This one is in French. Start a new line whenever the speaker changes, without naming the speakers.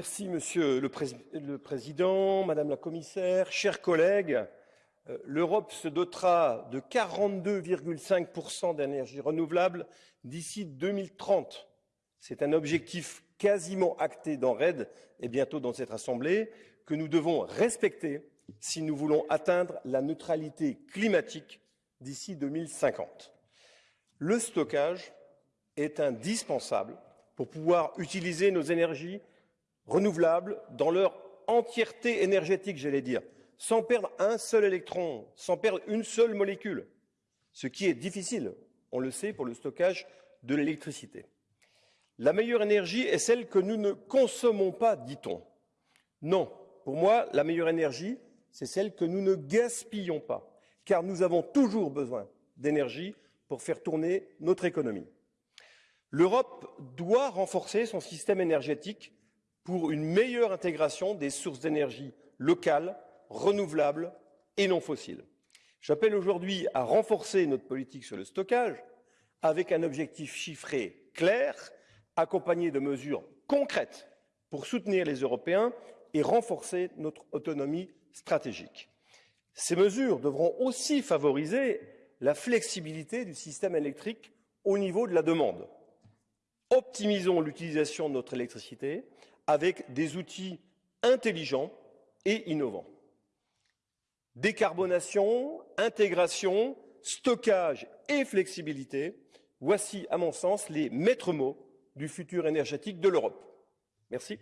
Merci, Monsieur le, Président, Madame la Commissaire, chers collègues. Euh, L'Europe se dotera de 42,5% d'énergie renouvelable d'ici 2030. C'est un objectif quasiment acté dans RED et bientôt dans cette Assemblée que nous devons respecter si nous voulons atteindre la neutralité climatique d'ici 2050. Le stockage est indispensable pour pouvoir utiliser nos énergies renouvelables dans leur entièreté énergétique, j'allais dire, sans perdre un seul électron, sans perdre une seule molécule, ce qui est difficile, on le sait, pour le stockage de l'électricité. La meilleure énergie est celle que nous ne consommons pas, dit-on. Non, pour moi, la meilleure énergie, c'est celle que nous ne gaspillons pas, car nous avons toujours besoin d'énergie pour faire tourner notre économie. L'Europe doit renforcer son système énergétique pour une meilleure intégration des sources d'énergie locales, renouvelables et non fossiles. J'appelle aujourd'hui à renforcer notre politique sur le stockage avec un objectif chiffré clair, accompagné de mesures concrètes pour soutenir les Européens et renforcer notre autonomie stratégique. Ces mesures devront aussi favoriser la flexibilité du système électrique au niveau de la demande. Optimisons l'utilisation de notre électricité avec des outils intelligents et innovants. Décarbonation, intégration, stockage et flexibilité, voici à mon sens les maîtres mots du futur énergétique de l'Europe. Merci.